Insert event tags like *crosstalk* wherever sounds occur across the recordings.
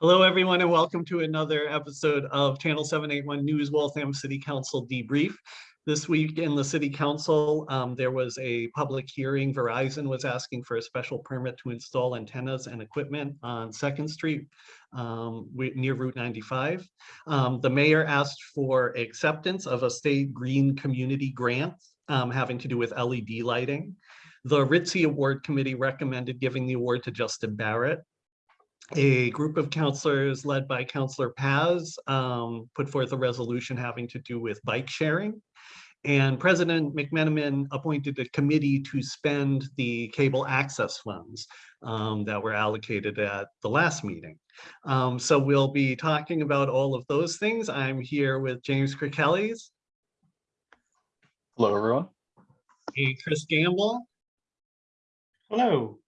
Hello, everyone, and welcome to another episode of Channel 781 News Waltham City Council Debrief. This week in the City Council, um, there was a public hearing. Verizon was asking for a special permit to install antennas and equipment on Second Street um, near Route 95. Um, the mayor asked for acceptance of a state green community grant um, having to do with LED lighting. The Ritzy Award Committee recommended giving the award to Justin Barrett a group of counselors led by Counselor Paz um, put forth a resolution having to do with bike sharing. And President McMenamin appointed a committee to spend the cable access funds um, that were allocated at the last meeting. Um, so we'll be talking about all of those things. I'm here with James Kirkellys, Hello, everyone. a Chris Gamble, Hello.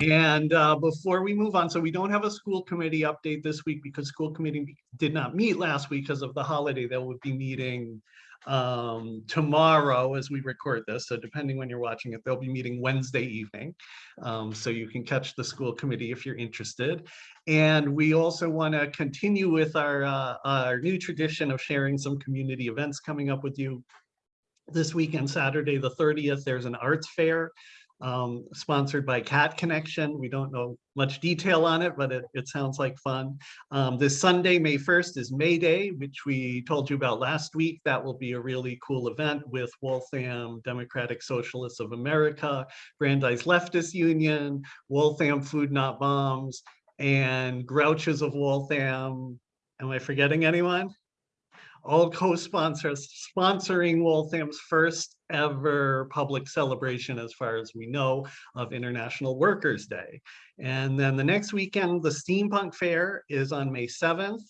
And uh, before we move on, so we don't have a school committee update this week because school committee did not meet last week because of the holiday. They will be meeting um, tomorrow as we record this. So depending when you're watching it, they'll be meeting Wednesday evening. Um, so you can catch the school committee if you're interested. And we also want to continue with our, uh, our new tradition of sharing some community events coming up with you. This weekend, Saturday, the 30th, there's an arts fair um, sponsored by Cat Connection. We don't know much detail on it, but it, it sounds like fun. Um, this Sunday, May 1st is May Day, which we told you about last week. That will be a really cool event with Waltham Democratic Socialists of America, Brandeis Leftist Union, Waltham Food Not Bombs, and Grouches of Waltham. Am I forgetting anyone? all co-sponsors sponsoring Waltham's first ever public celebration, as far as we know, of International Workers' Day. And then the next weekend, the Steampunk Fair is on May 7th.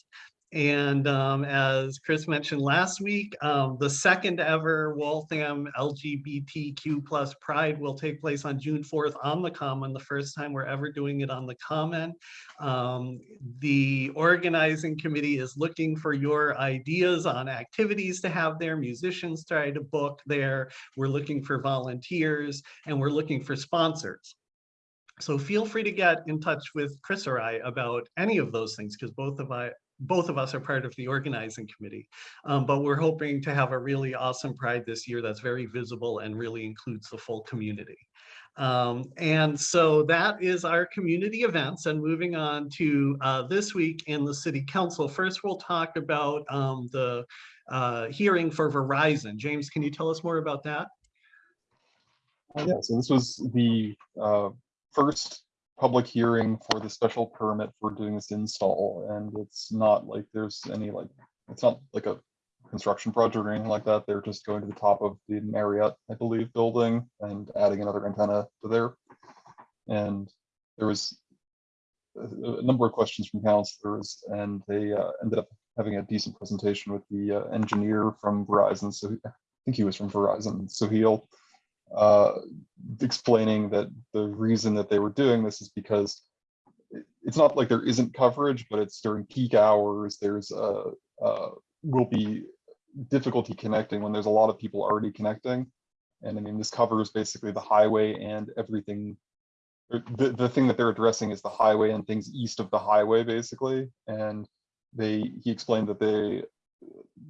And um, as Chris mentioned last week, um, the second ever Waltham LGBTQ plus Pride will take place on June 4th on the Common, the first time we're ever doing it on the Common. Um, the organizing committee is looking for your ideas on activities to have there, musicians try to book there. We're looking for volunteers and we're looking for sponsors. So feel free to get in touch with Chris or I about any of those things because both of I, both of us are part of the organizing committee. Um, but we're hoping to have a really awesome Pride this year that's very visible and really includes the full community. Um, and so that is our community events and moving on to uh, this week in the city council. First, we'll talk about um, the uh, hearing for Verizon. James, can you tell us more about that? Yeah, so this was the uh, first public hearing for the special permit for doing this install, and it's not like there's any like, it's not like a construction project or anything like that. They're just going to the top of the Marriott, I believe, building and adding another antenna to there. And there was a number of questions from counselors, and they uh, ended up having a decent presentation with the uh, engineer from Verizon. So I think he was from Verizon. So he'll uh, explaining that the reason that they were doing this is because it's not like there isn't coverage, but it's during peak hours. There's a, will be difficulty connecting when there's a lot of people already connecting. And I mean, this covers basically the highway and everything. The, the thing that they're addressing is the highway and things east of the highway, basically. And they, he explained that they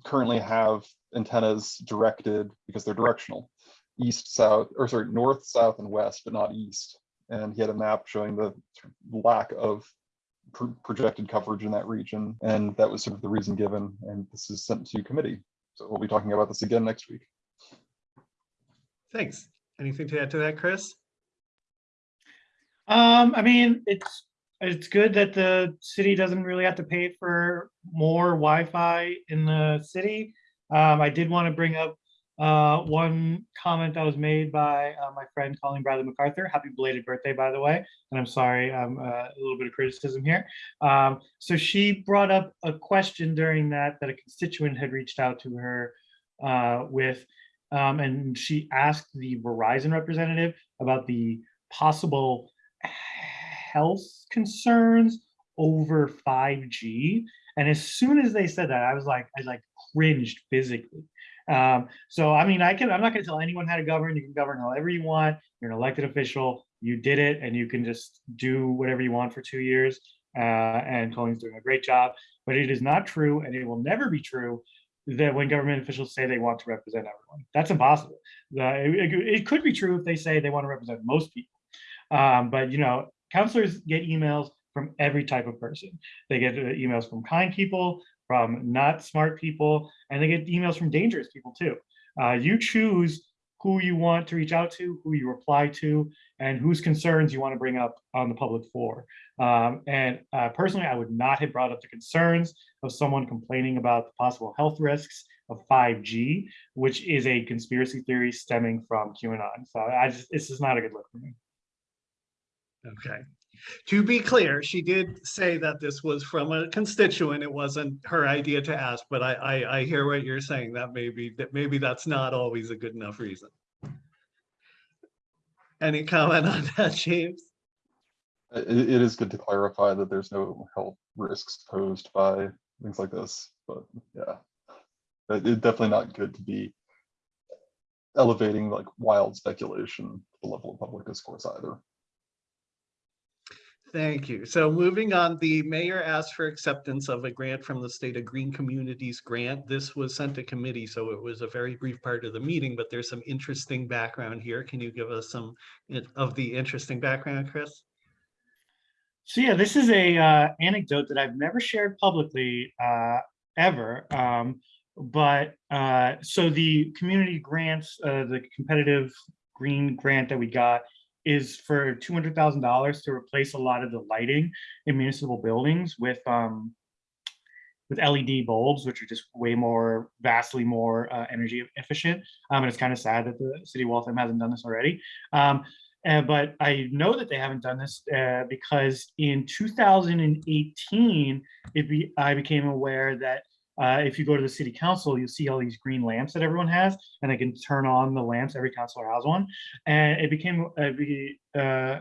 currently have antennas directed because they're directional east, south, or sorry, north, south, and west, but not east. And he had a map showing the lack of pro- projected coverage in that region. And that was sort of the reason given. And this is sent to committee. So we'll be talking about this again next week. Thanks. Anything to add to that, Chris? Um, I mean, it's, it's good that the city doesn't really have to pay for more Wi-Fi in the city. Um, I did want to bring up uh, one comment that was made by uh, my friend Colleen Bradley MacArthur. Happy belated birthday, by the way. And I'm sorry, um, uh, a little bit of criticism here. Um, so she brought up a question during that that a constituent had reached out to her uh, with, um, and she asked the Verizon representative about the possible health concerns over 5G. And as soon as they said that, I was like, I like cringed physically. Um, so I mean, I can I'm not gonna tell anyone how to govern. You can govern however you want. You're an elected official, you did it, and you can just do whatever you want for two years. uh, and Colleen's doing a great job. But it is not true, and it will never be true that when government officials say they want to represent everyone, that's impossible. It- it could be true if they say they want to represent most people, um, but you know, counselors get emails from every type of person. They get uh, emails from kind people, from not smart people, and they get emails from dangerous people too. Uh, you choose who you want to reach out to, who you reply to, and whose concerns you want to bring up on the public floor. Um, and uh, personally, I would not have brought up the concerns of someone complaining about the possible health risks of 5G, which is a conspiracy theory stemming from QAnon. So I just, this is not a good look for me. Okay. To be clear, she did say that this was from a constituent. It wasn't her idea to ask, but I, I, I hear what you're saying. That maybe, that maybe that's not always a good enough reason. Any comment on that, James? It, it is good to clarify that there's no health risks posed by things like this, but yeah. It's definitely not good to be elevating like wild speculation to the level of public discourse either. Thank you. So moving on, the mayor asked for acceptance of a grant from the state of Green Communities Grant. This was sent to committee, so it was a very brief part of the meeting, but there's some interesting background here. Can you give us some of the interesting background, Chris? So yeah, this is a uh, anecdote that I've never shared publicly uh, ever. Um, but uh, so the community grants, uh, the competitive green grant that we got is for two hundred thousand dollars to replace a lot of the lighting in municipal buildings with um, with LED bulbs, which are just way more, vastly more uh, energy efficient. Um, and it's kind of sad that the city of Waltham hasn't done this already. Um, uh, but I know that they haven't done this uh, because in 2018, it be, I became aware that uh, if you go to the city council, you'll see all these green lamps that everyone has, and they can turn on the lamps. Every councilor has one, and it became uh, be, uh,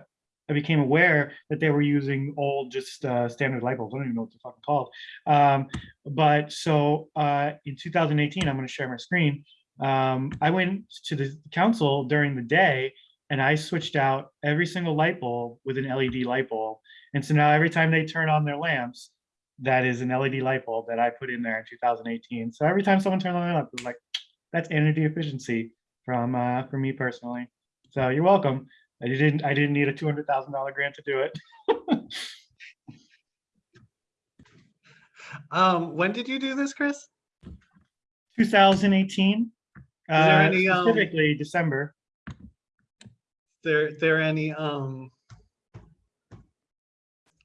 I became aware that they were using old, just uh, standard light bulbs. I don't even know what they're fucking called. Um, but so uh, in 2018, I'm going to share my screen. Um, I went to the council during the day and I switched out every single light bulb with an LED light bulb. And so now every time they turn on their lamps, that is an LED light bulb that I put in there in 2018. So every time someone turns on their lamp, it's like, that's energy efficiency from uh, from me personally. So you're welcome. I didn't I didn't need a two hundred thousand dollar grant to do it. *laughs* Um, when did you do this, Chris? 2018. there uh, any, um, specifically December. There, there any, um,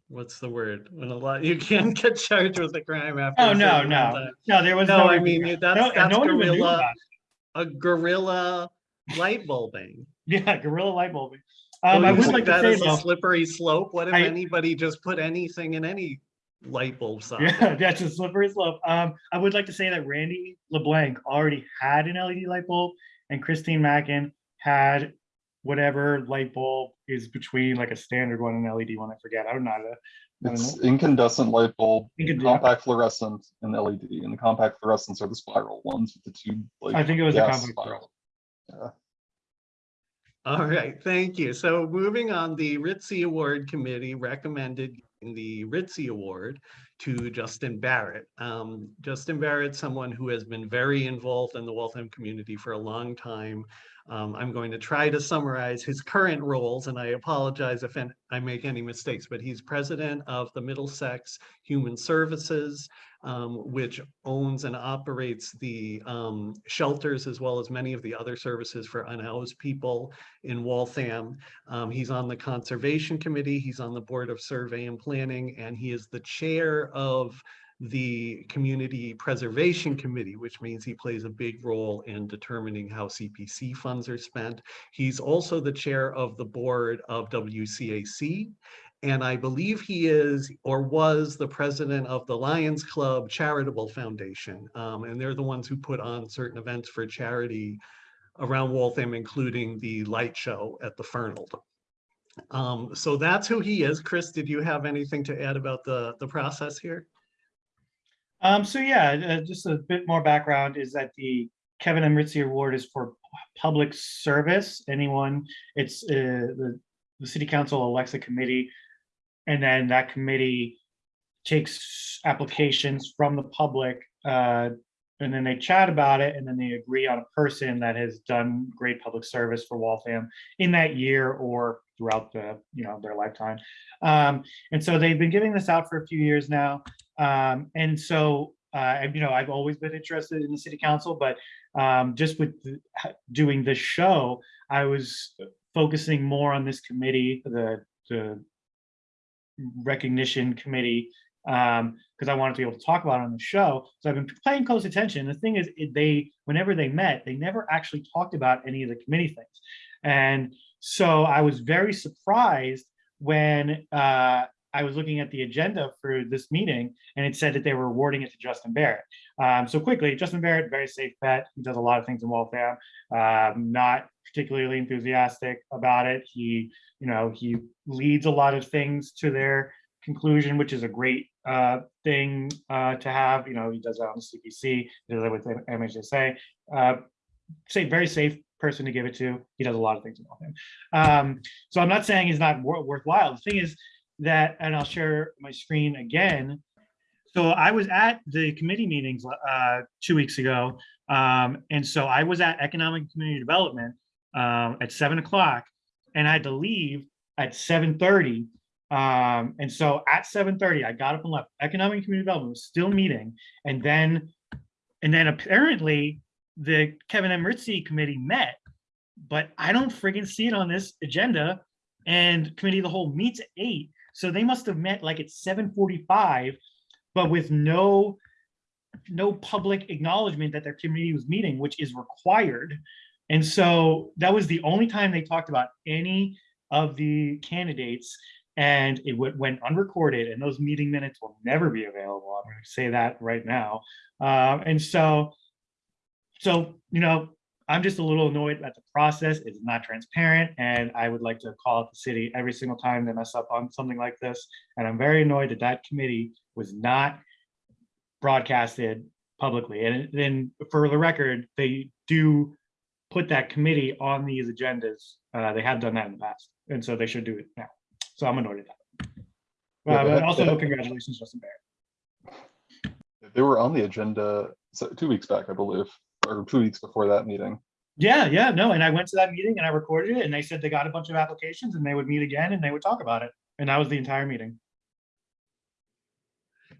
what's the word? When a lot, *laughs* you can't get charged with a crime after. Oh no certain amount of no time. no there was No, no. I mean, that's, no, that's no one even knew guerrilla, about it. a guerrilla light bulbing. Yeah, guerrilla light bulbing. So Um, I would like to that say is a Slippery slope. What if I- anybody just put anything in any light bulb *laughs* socket? yeah, that's a slippery slope. Um, I would like to say that Randy LeBlanc already had an LED light bulb, and Christine Mackin had whatever light bulb is between like a standard one and LED one. I forget. I don't know. how to- I It's know. incandescent light bulb, Incand- compact fluorescent, and LED. And the compact fluorescents are the spiral ones with the two like. I think it was a compact spiral. Yeah. All right, thank you. So moving on, the Ritzy Award Committee recommended the Ritzy Award to Justin Barrett. Um, Justin Barrett, someone who has been very involved in the Waltham community for a long time. Um, I'm going to try to summarize his current roles, and I apologize if I make any mistakes, but he's president of the Middlesex Human Services, um, which owns and operates the um, shelters as well as many of the other services for unhoused people in Waltham. Um, he's on the Conservation Committee, he's on the Board of Survey and Planning, and he is the chair of the Community Preservation Committee, which means he plays a big role in determining how CPC funds are spent. He's also the chair of the board of WCAC. And I believe he is or was the president of the Lions Club Charitable Foundation. Um, and they're the ones who put on certain events for charity around Waltham, including the light show at the Fernald. Um, so that's who he is. Chris, did you have anything to add about the, the process here? Um, so yeah, uh, just a bit more background is that the Kevin M. Ritzy Award is for public service. Anyone, it's uh, the, the city council elects a committee and then that committee takes applications from the public, uh, and then they chat about it, and then they agree on a person that has done great public service for Waltham in that year or throughout the, you know, their lifetime. Um, and so they've been giving this out for a few years now. Um, and so, uh, you know, I've always been interested in the city council, but um, just with doing this show, I was focusing more on this committee, the, the recognition committee, um, because I wanted to be able to talk about it on the show. So I've been paying close attention. The thing is, it- they, whenever they met, they never actually talked about any of the committee things. And so I was very surprised when uh, I was looking at the agenda for this meeting and it said that they were awarding it to Justin Barrett. Um, so quickly, Justin Barrett, very safe bet. He does a lot of things in Waltham. Um, not particularly enthusiastic about it. He, you know, he leads a lot of things to their conclusion, which is a great uh, thing uh, to have. You know, he does that on the CPC, he does that with MHSA. Uh, say very safe person to give it to. He does a lot of things in Waltham. Um, so I'm not saying he's not wor- worthwhile. The thing is that, and I'll share my screen again. So I was at the committee meetings uh, two weeks ago. Um, and so I was at Economic Community Development um, at seven o'clock and I had to leave at seven thirty. Um, and so at seven thirty, I got up and left. Economic Community Development was still meeting. And then, and then apparently the Kevin M. Ritzy committee met, but I don't friggin' see it on this agenda. And committee the whole meets at eight. So they must have met like at seven forty-five, but with no no public acknowledgement that their committee was meeting, which is required. And so that was the only time they talked about any of the candidates. And it went, went unrecorded and those meeting minutes will never be available. I'm going to say that right now. Um, and so, so, you know, I'm just a little annoyed at the process. It's not transparent. And I would like to call out the city every single time they mess up on something like this. And I'm very annoyed that that committee was not broadcasted publicly. And then for the record, they do put that committee on these agendas. Uh, they have done that in the past, and so they should do it now. So I'm annoyed at that. Yeah, Uh, they but also have- congratulations, Justin Barrett. They were on the agenda so- two weeks back, I believe, or two weeks before that meeting. Yeah, yeah, no, and I went to that meeting and I recorded it, and they said they got a bunch of applications and they would meet again and they would talk about it. And that was the entire meeting.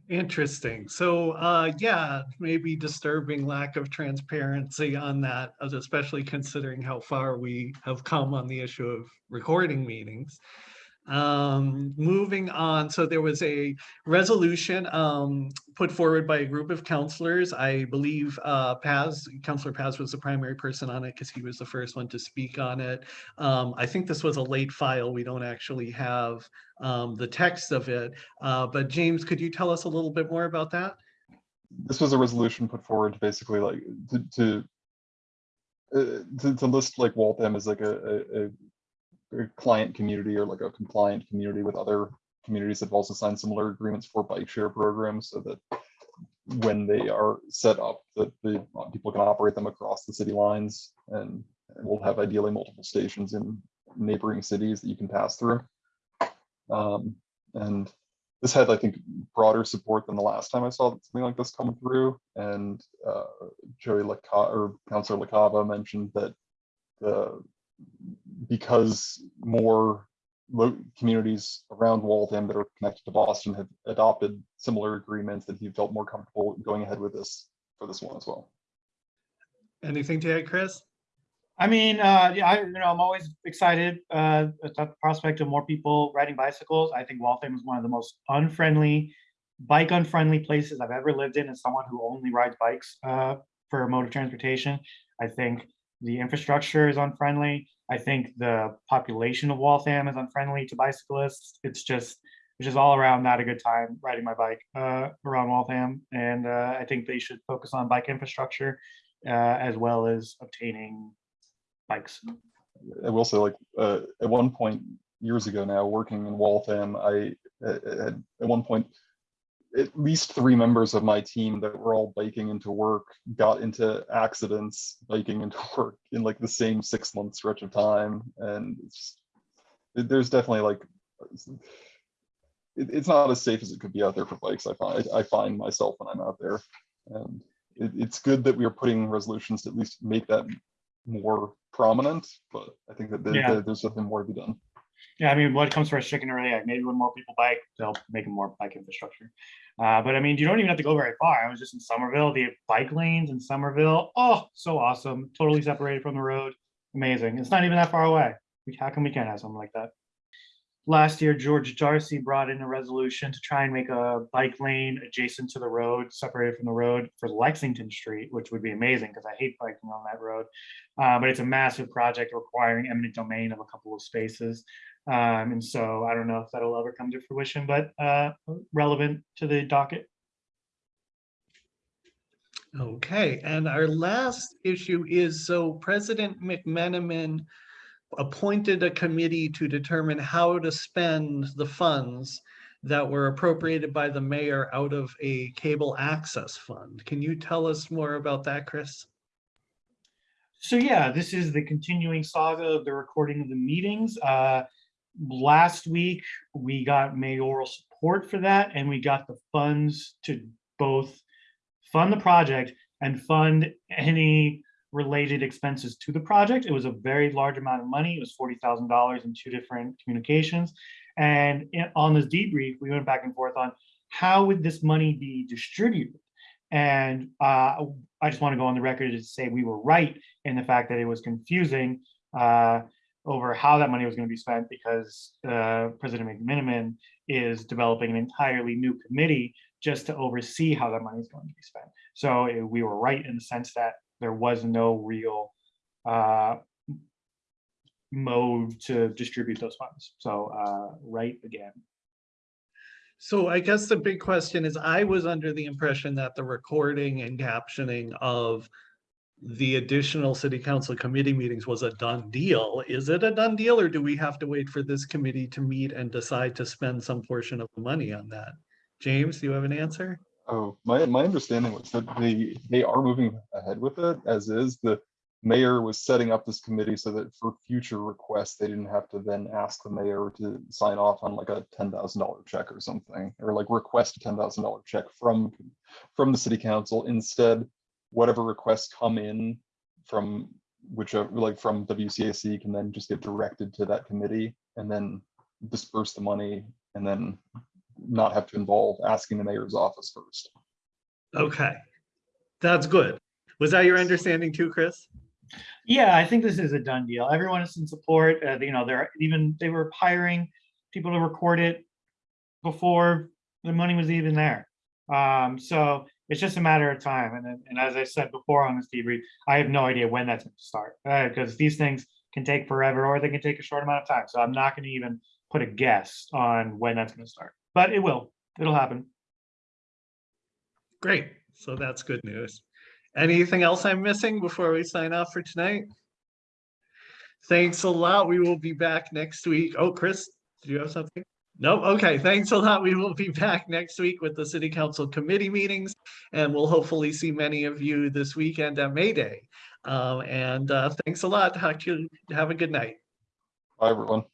Interesting. So, uh, yeah, maybe disturbing lack of transparency on that, especially considering how far we have come on the issue of recording meetings. Um, moving on, so there was a resolution, um, put forward by a group of counselors. I believe, uh, Paz, Counselor Paz was the primary person on it because he was the first one to speak on it. Um, I think this was a late file. We don't actually have, um, the text of it. Uh, but James, could you tell us a little bit more about that? This was a resolution put forward to basically like to to uh, to, to list like Waltham as like a, a, a- a client community or like a compliant community with other communities that have also signed similar agreements for bike share programs so that when they are set up, that the uh, people can operate them across the city lines and we'll have ideally multiple stations in neighboring cities that you can pass through. Um, and this had, I think, broader support than the last time I saw something like this come through. And uh, Joey Laca or Councilor LaCava mentioned that the because more lo- communities around Waltham that are connected to Boston have adopted similar agreements that he felt more comfortable going ahead with this for this one as well. Anything to add, Chris? I mean, uh, yeah, I, you know, I'm always excited, uh, at the prospect of more people riding bicycles. I think Waltham is one of the most unfriendly, bike unfriendly places I've ever lived in as someone who only rides bikes, uh, for mode of transportation. I think the infrastructure is unfriendly. I think the population of Waltham is unfriendly to bicyclists. It's just, it's just all around not a good time riding my bike, uh, around Waltham. And, uh, I think they should focus on bike infrastructure, uh, as well as obtaining bikes. I will say, like, uh, at one point years ago now, working in Waltham, I uh, had at one point at least three members of my team that were all biking into work got into accidents biking into *laughs* work in like the same six month stretch of time, and it's, there's definitely like it, it's not as safe as it could be out there for bikes. I find, I find myself when I'm out there. And it, it's good that we are putting resolutions to at least make that more prominent, but I think that Yeah. there- there's something more to be done. Yeah, I mean, what comes first, chicken or egg? Maybe when more people bike, they'll make more bike infrastructure. Uh, but I mean, you don't even have to go very far. I was just in Somerville, the bike lanes in Somerville. Oh, so awesome. Totally separated from the road. Amazing. It's not even that far away. How come we can't have something like that? Last year, George Darcy brought in a resolution to try and make a bike lane adjacent to the road, separated from the road for Lexington Street, which would be amazing because I hate biking on that road. Uh, but it's a massive project requiring eminent domain of a couple of spaces. Um, and so I don't know if that'll ever come to fruition, but uh, relevant to the docket. Okay, and our last issue is, so President McMenamin appointed a committee to determine how to spend the funds that were appropriated by the mayor out of a cable access fund. Can you tell us more about that, Chris? So yeah, this is the continuing saga of the recording of the meetings. Uh, last week, we got mayoral support for that and we got the funds to both fund the project and fund any related expenses to the project. It was a very large amount of money. It was forty thousand dollars in two different communications. And on this debrief, we went back and forth on how would this money be distributed? And uh, I just want to go on the record to say we were right in the fact that it was confusing uh, over how that money was going to be spent because uh, President McMenamin is developing an entirely new committee just to oversee how that money is going to be spent. So uh, we were right in the sense that there was no real uh, mode to distribute those funds. So uh, right again. So I guess the big question is, I was under the impression that the recording and captioning of the additional city council committee meetings was a done deal. Is it a done deal or do we have to wait for this committee to meet and decide to spend some portion of the money on that? James, do you have an answer? Oh, my, my understanding was that they, they are moving ahead with it as is. The mayor was setting up this committee so that for future requests, they didn't have to then ask the mayor to sign off on like a ten thousand dollar check or something, or like request a ten thousand dollar check from, from the city council. Instead, whatever requests come in from whichever, like from WCAC can then just get directed to that committee and then disperse the money and then not have to involve asking the mayor's office first. Okay, that's good. Was that your understanding too, Chris? Yeah, I think this is a done deal. Everyone is in support. Uh, you know, they're even they were hiring people to record it before the money was even there. Um, so it's just a matter of time. And and as I said before on this debrief, I have no idea when that's going to start because these things can take forever or they can take a short amount of time. So I'm not going to even put a guess on when that's going to start, but it will. It'll happen. Great, so that's good news. Anything else I'm missing before we sign off for tonight? Thanks a lot. We will be back next week. Oh, Chris, do you have something? No, okay, thanks a lot. We will be back next week with the city council committee meetings. And we'll hopefully see many of you this weekend at May Day. Um, and uh, thanks a lot. Talk to you. Have a good night. Bye, everyone.